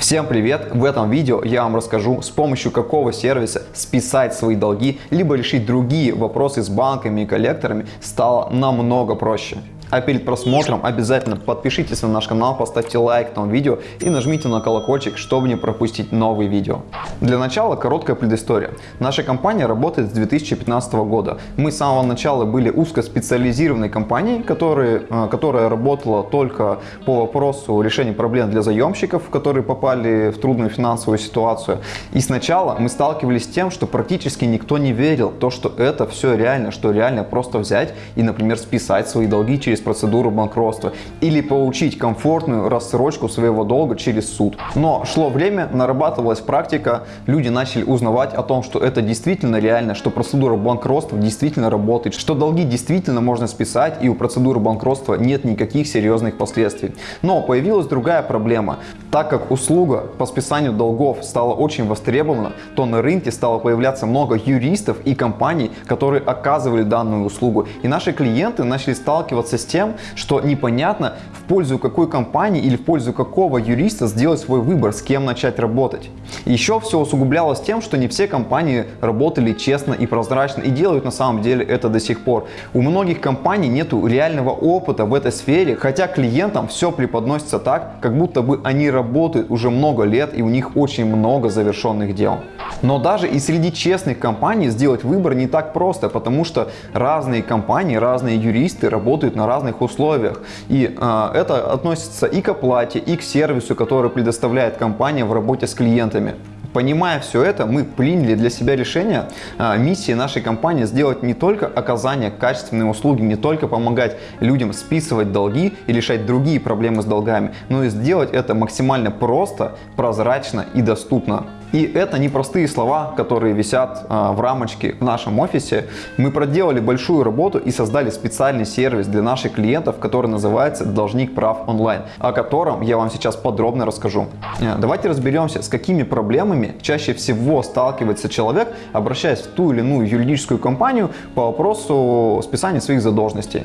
Всем привет! В этом видео я вам расскажу, с помощью какого сервиса списать свои долги, либо решить другие вопросы с банками и коллекторами стало намного проще. А перед просмотром обязательно подпишитесь на наш канал, поставьте лайк этому видео и нажмите на колокольчик, чтобы не пропустить новые видео. Для начала короткая предыстория. Наша компания работает с 2015 года. Мы с самого начала были узкоспециализированной компанией, которая, э, которая работала только по вопросу решения проблем для заемщиков, которые попали в трудную финансовую ситуацию. И сначала мы сталкивались с тем, что практически никто не верил, то, что это все реально, что реально просто взять и, например, списать свои долги через через процедуру банкротства или получить комфортную рассрочку своего долга через суд. Но шло время, нарабатывалась практика, люди начали узнавать о том, что это действительно реально, что процедура банкротства действительно работает, что долги действительно можно списать и у процедуры банкротства нет никаких серьезных последствий. Но появилась другая проблема. Так как услуга по списанию долгов стала очень востребована, то на рынке стало появляться много юристов и компаний, которые оказывали данную услугу. И наши клиенты начали сталкиваться с тем, что непонятно в пользу какой компании или в пользу какого юриста сделать свой выбор, с кем начать работать. Еще все усугублялось тем, что не все компании работали честно и прозрачно и делают на самом деле это до сих пор. У многих компаний нет реального опыта в этой сфере, хотя клиентам все преподносится так, как будто бы они работают уже много лет и у них очень много завершенных дел. Но даже и среди честных компаний сделать выбор не так просто, потому что разные компании, разные юристы работают на разных условиях. И э, это относится и к оплате, и к сервису, который предоставляет компания в работе с клиентами. Понимая все это, мы приняли для себя решение а, миссии нашей компании сделать не только оказание качественной услуги, не только помогать людям списывать долги и решать другие проблемы с долгами, но и сделать это максимально просто, прозрачно и доступно. И это не простые слова, которые висят а, в рамочке в нашем офисе. Мы проделали большую работу и создали специальный сервис для наших клиентов, который называется «Должник прав онлайн», о котором я вам сейчас подробно расскажу. Э, давайте разберемся, с какими проблемами чаще всего сталкивается человек, обращаясь в ту или иную юридическую компанию по вопросу списания своих задолженностей.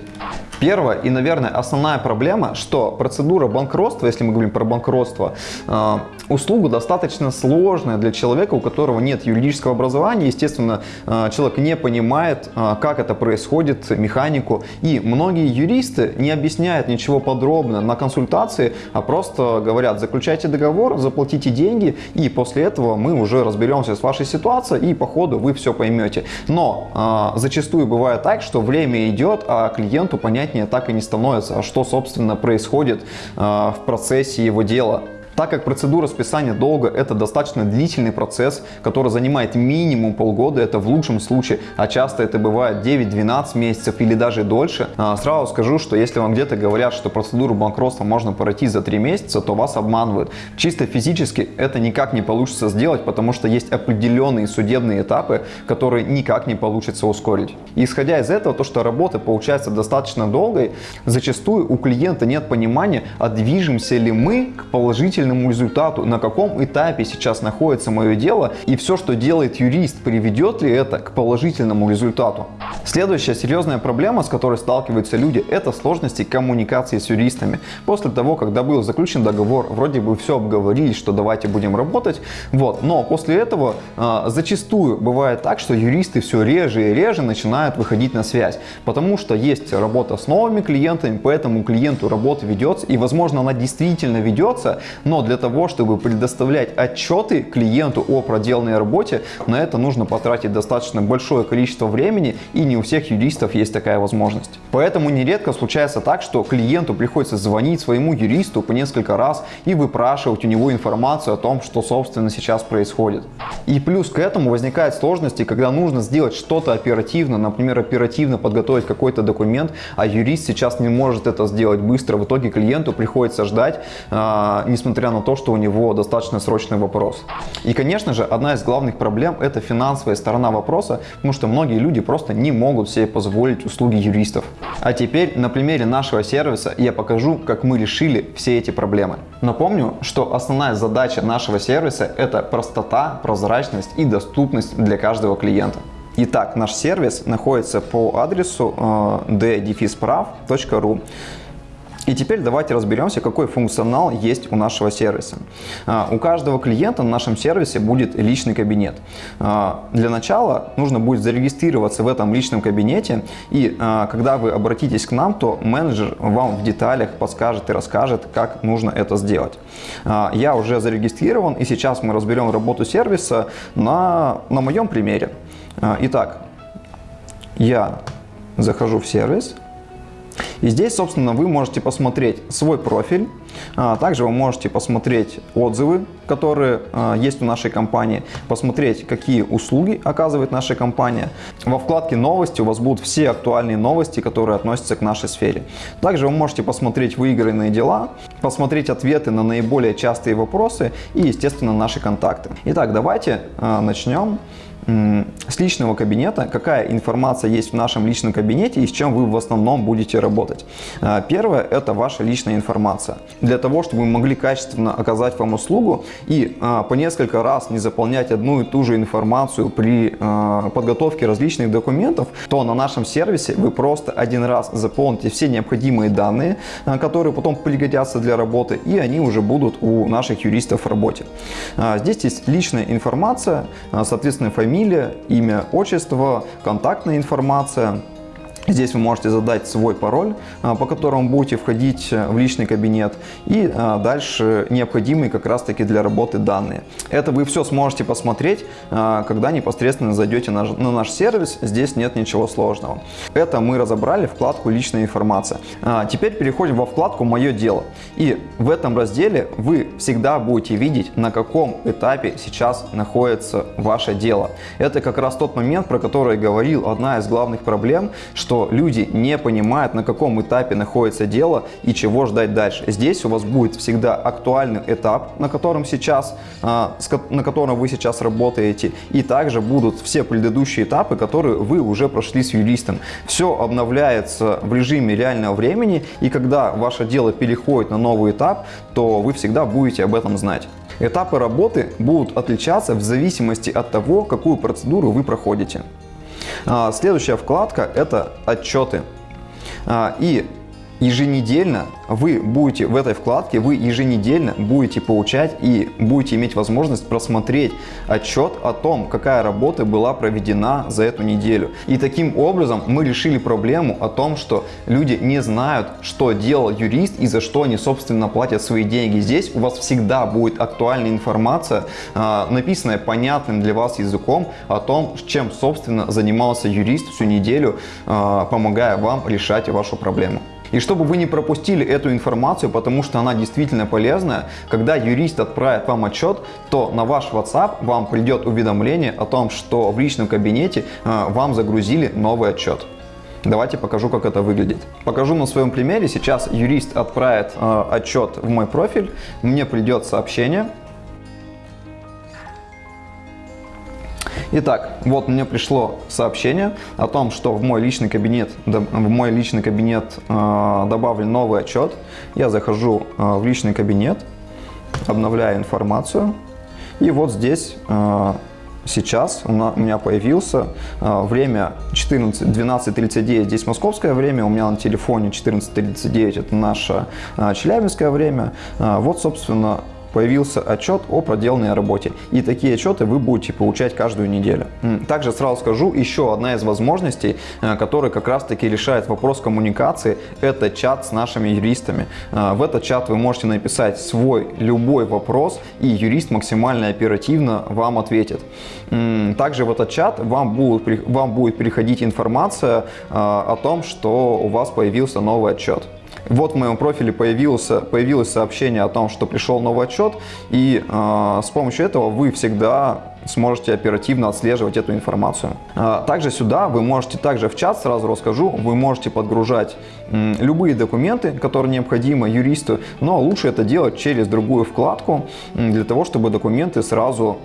Первая и, наверное, основная проблема, что процедура банкротства, если мы говорим про банкротство, э, услуга достаточно сложная для человека, у которого нет юридического образования. Естественно, э, человек не понимает, э, как это происходит, механику. И многие юристы не объясняют ничего подробно на консультации, а просто говорят, заключайте договор, заплатите деньги, и после этого мы уже разберемся с вашей ситуацией, и по ходу вы все поймете. Но зачастую бывает так, что время идет, а клиенту понять понятнее так и не становится, а что, собственно, происходит э, в процессе его дела. Так как процедура списания долга это достаточно длительный процесс, который занимает минимум полгода, это в лучшем случае, а часто это бывает 9-12 месяцев или даже дольше, а, сразу скажу, что если вам где-то говорят, что процедуру банкротства можно пройти за 3 месяца, то вас обманывают. Чисто физически это никак не получится сделать, потому что есть определенные судебные этапы, которые никак не получится ускорить. Исходя из этого, то, что работа получается достаточно долгой, зачастую у клиента нет понимания, а движемся ли мы к положительному положительному результату, на каком этапе сейчас находится мое дело и все, что делает юрист, приведет ли это к положительному результату. Следующая серьезная проблема, с которой сталкиваются люди, это сложности коммуникации с юристами. После того, когда был заключен договор, вроде бы все обговорили, что давайте будем работать, вот, но после этого э, зачастую бывает так, что юристы все реже и реже начинают выходить на связь, потому что есть работа с новыми клиентами, поэтому клиенту работа ведется, и возможно она действительно ведется, но но для того, чтобы предоставлять отчеты клиенту о проделанной работе, на это нужно потратить достаточно большое количество времени, и не у всех юристов есть такая возможность. Поэтому нередко случается так, что клиенту приходится звонить своему юристу по несколько раз и выпрашивать у него информацию о том, что собственно сейчас происходит. И плюс к этому возникают сложности, когда нужно сделать что-то оперативно, например, оперативно подготовить какой-то документ, а юрист сейчас не может это сделать быстро. В итоге клиенту приходится ждать, а, несмотря несмотря на то, что у него достаточно срочный вопрос. И, конечно же, одна из главных проблем – это финансовая сторона вопроса, потому что многие люди просто не могут себе позволить услуги юристов. А теперь на примере нашего сервиса я покажу, как мы решили все эти проблемы. Напомню, что основная задача нашего сервиса – это простота, прозрачность и доступность для каждого клиента. Итак, наш сервис находится по адресу uh, И теперь давайте разберемся, какой функционал есть у нашего сервиса. А, у каждого клиента на нашем сервисе будет личный кабинет. А, для начала нужно будет зарегистрироваться в этом личном кабинете, и а, когда вы обратитесь к нам, то менеджер вам в деталях подскажет и расскажет, как нужно это сделать. Я уже зарегистрирован, и сейчас мы разберем работу сервиса на, на моем примере. Итак, я захожу в сервис, и здесь, собственно, вы можете посмотреть свой профиль, а, также вы можете посмотреть отзывы, которые а, есть у нашей компании, посмотреть, какие услуги оказывает наша компания. Во вкладке «Новости» у вас будут все актуальные новости, которые относятся к нашей сфере. Также вы можете посмотреть выигранные дела, посмотреть ответы на наиболее частые вопросы и, естественно, наши контакты. Итак, давайте а, начнем с личного кабинета, какая информация есть в нашем личном кабинете и с чем вы в основном будете работать. А, первое – это ваша личная информация. Для того, чтобы мы могли качественно оказать вам услугу и а, по несколько раз не заполнять одну и ту же информацию при а, подготовке различных документов, то на нашем сервисе вы просто один раз заполните все необходимые данные, которые потом пригодятся для работы, и они уже будут у наших юристов в работе. Здесь есть личная информация, соответственно, фамилия, фамилия, имя, отчество, контактная информация – Здесь вы можете задать свой пароль, а, по которому будете входить э, в личный кабинет и а, дальше необходимые как раз таки для работы данные. Это вы все сможете посмотреть, а, когда непосредственно зайдете на наш сервис, здесь нет ничего сложного. Это мы разобрали вкладку «Личная информация». Теперь переходим во вкладку «Мое дело». И в этом разделе вы всегда будете видеть, на каком этапе сейчас находится ваше дело. Это как раз тот момент, про который говорил, одна из главных проблем, что что люди не понимают, на каком этапе находится дело и чего ждать дальше. Здесь у вас будет всегда актуальный этап, на котором сейчас, а, на котором вы сейчас работаете, и также будут все предыдущие этапы, которые вы уже прошли с юристом. Все обновляется в режиме реального времени, и когда ваше дело переходит на новый этап, то вы всегда будете об этом знать. Этапы работы будут отличаться в зависимости от того, какую процедуру вы проходите. А, следующая вкладка – это отчеты. А, и еженедельно вы будете в этой вкладке, вы еженедельно будете получать и будете иметь возможность просмотреть отчет о том, какая работа была проведена за эту неделю. И таким образом мы решили проблему о том, что люди не знают, что делал юрист и за что они, собственно, платят свои деньги. Здесь у вас всегда будет актуальная информация, а, написанная понятным для вас языком о том, чем, собственно, занимался юрист всю неделю, а, помогая вам решать вашу проблему. И чтобы вы не пропустили эту информацию, потому что она действительно полезная, когда юрист отправит вам отчет, то на ваш WhatsApp вам придет уведомление о том, что в личном кабинете э, вам загрузили новый отчет. Давайте покажу, как это выглядит. Покажу на своем примере. Сейчас юрист отправит э, отчет в мой профиль, мне придет сообщение, Итак, вот мне пришло сообщение о том, что в мой личный кабинет, в мой личный кабинет э, добавлен новый отчет. Я захожу э, в личный кабинет, обновляю информацию. И вот здесь э, сейчас у меня появился время 14, 12.39, здесь московское время, у меня на телефоне 14.39, это наше челябинское время. Вот, собственно, появился отчет о проделанной работе. И такие отчеты вы будете получать каждую неделю. Также сразу скажу, еще одна из возможностей, э, которая как раз таки решает вопрос коммуникации, это чат с нашими юристами. Э, в этот чат вы можете написать свой любой вопрос, и юрист максимально оперативно вам ответит. Также в этот чат вам будет, вам будет приходить информация э, о том, что у вас появился новый отчет. Вот в моем профиле появился, появилось сообщение о том, что пришел новый отчет, и э, с помощью этого вы всегда сможете оперативно отслеживать эту информацию. А, также сюда вы можете, также в чат сразу расскажу, вы можете подгружать любые документы, которые необходимы юристу, но лучше это делать через другую вкладку, для того, чтобы документы сразу,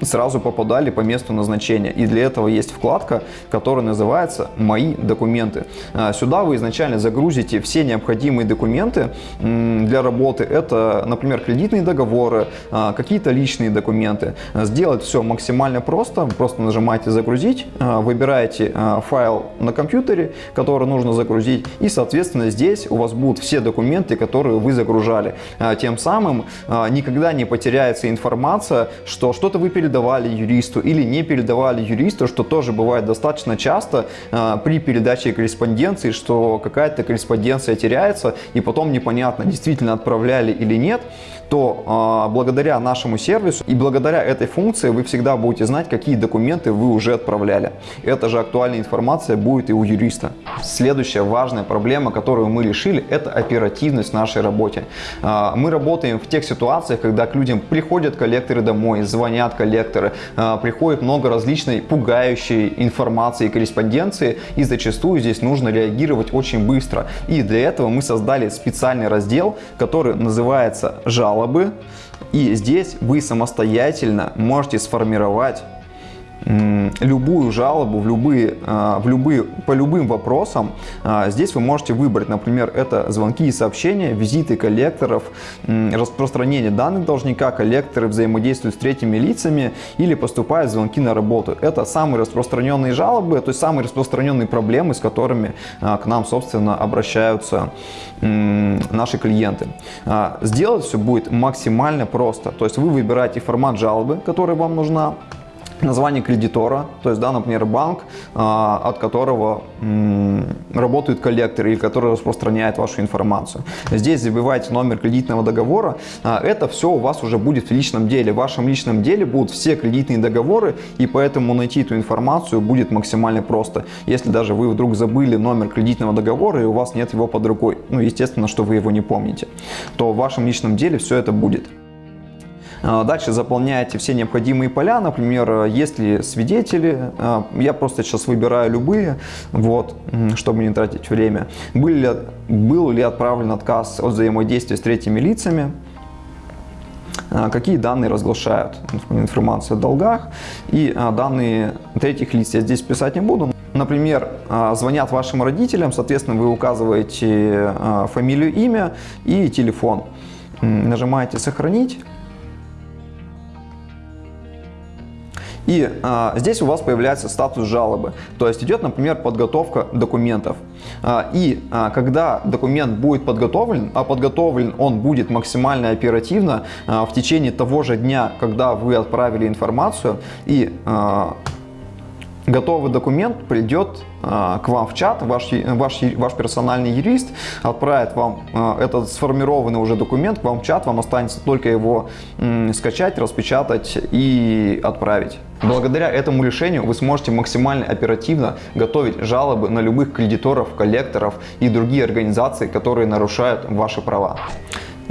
сразу попадали по месту назначения. И для этого есть вкладка, которая называется «Мои документы». А, сюда вы изначально загрузите все необходимые документы для работы. Это, например, кредитные договоры, а, какие-то личные документы, Сделать все максимально просто. Просто нажимаете «Загрузить», выбираете файл на компьютере, который нужно загрузить, и, соответственно, здесь у вас будут все документы, которые вы загружали. Тем самым никогда не потеряется информация, что что-то вы передавали юристу или не передавали юристу, что тоже бывает достаточно часто при передаче корреспонденции, что какая-то корреспонденция теряется, и потом непонятно, действительно отправляли или нет то благодаря нашему сервису и благодаря этой функции вы всегда будете знать, какие документы вы уже отправляли. Эта же актуальная информация будет и у юриста. Следующая важная проблема, которую мы решили, это оперативность в нашей работе. Э, мы работаем в тех ситуациях, когда к людям приходят коллекторы домой, звонят коллекторы, э, приходит много различной пугающей информации и корреспонденции, и зачастую здесь нужно реагировать очень быстро. И для этого мы создали специальный раздел, который называется жалобы. И здесь вы самостоятельно можете сформировать любую жалобу в любые, а, в любые, по любым вопросам. А, здесь вы можете выбрать, например, это звонки и сообщения, визиты коллекторов, распространение данных должника, коллекторы взаимодействуют с третьими лицами или поступают звонки на работу. Это самые распространенные жалобы, то есть самые распространенные проблемы, с которыми а, к нам, собственно, обращаются наши клиенты. Сделать все будет максимально просто. То есть вы выбираете формат жалобы, которая вам нужна, название кредитора, то есть, да, например, банк, а, от которого работают коллекторы или который распространяет вашу информацию. Здесь забиваете номер кредитного договора, а, это все у вас уже будет в личном деле. В вашем личном деле будут все кредитные договоры, и поэтому найти эту информацию будет максимально просто. Если даже вы вдруг забыли номер кредитного договора и у вас нет его под рукой, ну, естественно, что вы его не помните, то в вашем личном деле все это будет. А, дальше заполняете все необходимые поля, например, есть ли свидетели, а, я просто сейчас выбираю любые, вот, чтобы не тратить время. Был ли, был ли отправлен отказ от взаимодействия с третьими лицами, а, какие данные разглашают, информацию о долгах и данные третьих лиц я здесь писать не буду. Например, звонят вашим родителям, соответственно, вы указываете фамилию, имя и телефон. Нажимаете «Сохранить». И а, здесь у вас появляется статус жалобы. То есть идет, например, подготовка документов. А, и а, когда документ будет подготовлен, а подготовлен он будет максимально оперативно а, в течение того же дня, когда вы отправили информацию, и а, готовый документ придет а, к вам в чат, ваш, ваш, ваш персональный юрист отправит вам а, этот сформированный уже документ к вам в чат, вам останется только его скачать, распечатать и отправить. Благодаря этому решению вы сможете максимально оперативно готовить жалобы на любых кредиторов, коллекторов и другие организации, которые нарушают ваши права.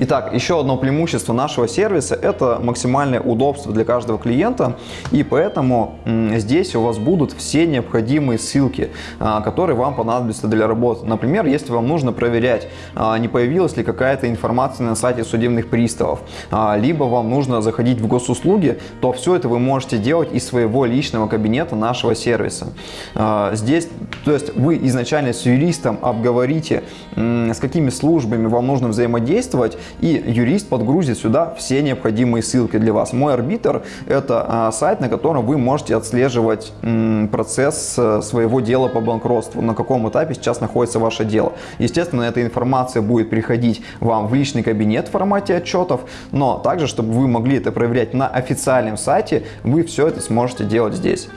Итак, еще одно преимущество нашего сервиса – это максимальное удобство для каждого клиента, и поэтому здесь у вас будут все необходимые ссылки, а, которые вам понадобятся для работы. Например, если вам нужно проверять, а, не появилась ли какая-то информация на сайте судебных приставов, а, либо вам нужно заходить в госуслуги, то все это вы можете делать из своего личного кабинета нашего сервиса. Здесь, то есть вы изначально с юристом обговорите, с какими службами вам нужно взаимодействовать, и юрист подгрузит сюда все необходимые ссылки для вас. Мой арбитр – это а, сайт, на котором вы можете отслеживать процесс э, своего дела по банкротству, на каком этапе сейчас находится ваше дело. Естественно, эта информация будет приходить вам в личный кабинет в формате отчетов, но также, чтобы вы могли это проверять на официальном сайте, вы все это сможете делать здесь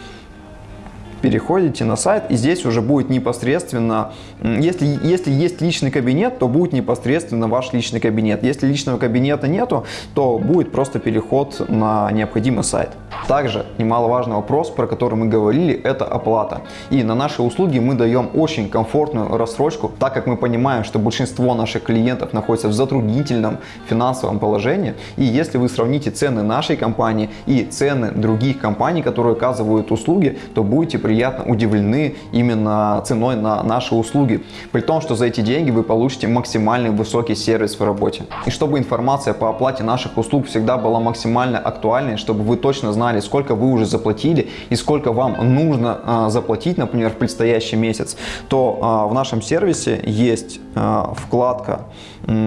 переходите на сайт, и здесь уже будет непосредственно, если, если есть личный кабинет, то будет непосредственно ваш личный кабинет. Если личного кабинета нету, то будет просто переход на необходимый сайт. Также немаловажный вопрос, про который мы говорили, это оплата. И на наши услуги мы даем очень комфортную рассрочку, так как мы понимаем, что большинство наших клиентов находится в затруднительном финансовом положении. И если вы сравните цены нашей компании и цены других компаний, которые оказывают услуги, то будете приятно удивлены именно ценой на наши услуги. При том, что за эти деньги вы получите максимальный высокий сервис в работе. И чтобы информация по оплате наших услуг всегда была максимально актуальной, чтобы вы точно знали, сколько вы уже заплатили и сколько вам нужно а, заплатить, например, в предстоящий месяц, то а, в нашем сервисе есть а, вкладка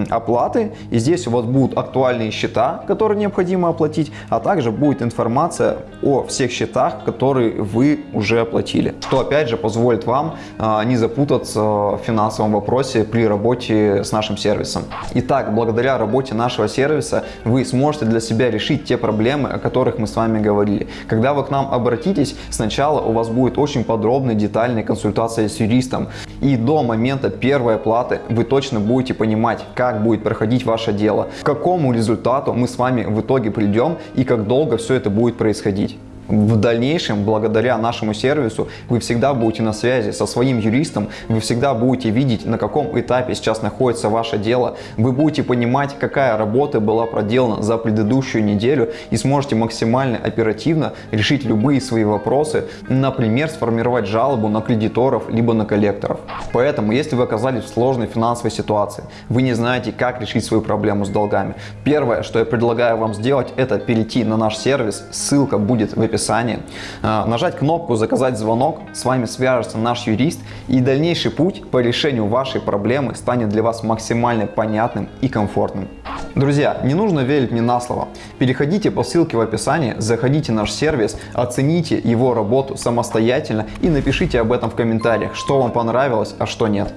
оплаты. И здесь у вас будут актуальные счета, которые необходимо оплатить, а также будет информация о всех счетах, которые вы уже оплатили. Что опять же позволит вам а, не запутаться в финансовом вопросе при работе с нашим сервисом. Итак, благодаря работе нашего сервиса вы сможете для себя решить те проблемы, о которых мы с вами говорили. Когда вы к нам обратитесь, сначала у вас будет очень подробная, детальная консультация с юристом. И до момента первой оплаты вы точно будете понимать, как будет проходить ваше дело, к какому результату мы с вами в итоге придем и как долго все это будет происходить. В дальнейшем, благодаря нашему сервису, вы всегда будете на связи со своим юристом, вы всегда будете видеть, на каком этапе сейчас находится ваше дело, вы будете понимать, какая работа была проделана за предыдущую неделю и сможете максимально оперативно решить любые свои вопросы, например, сформировать жалобу на кредиторов либо на коллекторов. Поэтому, если вы оказались в сложной финансовой ситуации, вы не знаете, как решить свою проблему с долгами, первое, что я предлагаю вам сделать, это перейти на наш сервис, ссылка будет в описании описании. А, нажать кнопку «Заказать звонок», с вами свяжется наш юрист и дальнейший путь по решению вашей проблемы станет для вас максимально понятным и комфортным. Друзья, не нужно верить мне на слово. Переходите по ссылке в описании, заходите в наш сервис, оцените его работу самостоятельно и напишите об этом в комментариях, что вам понравилось, а что нет.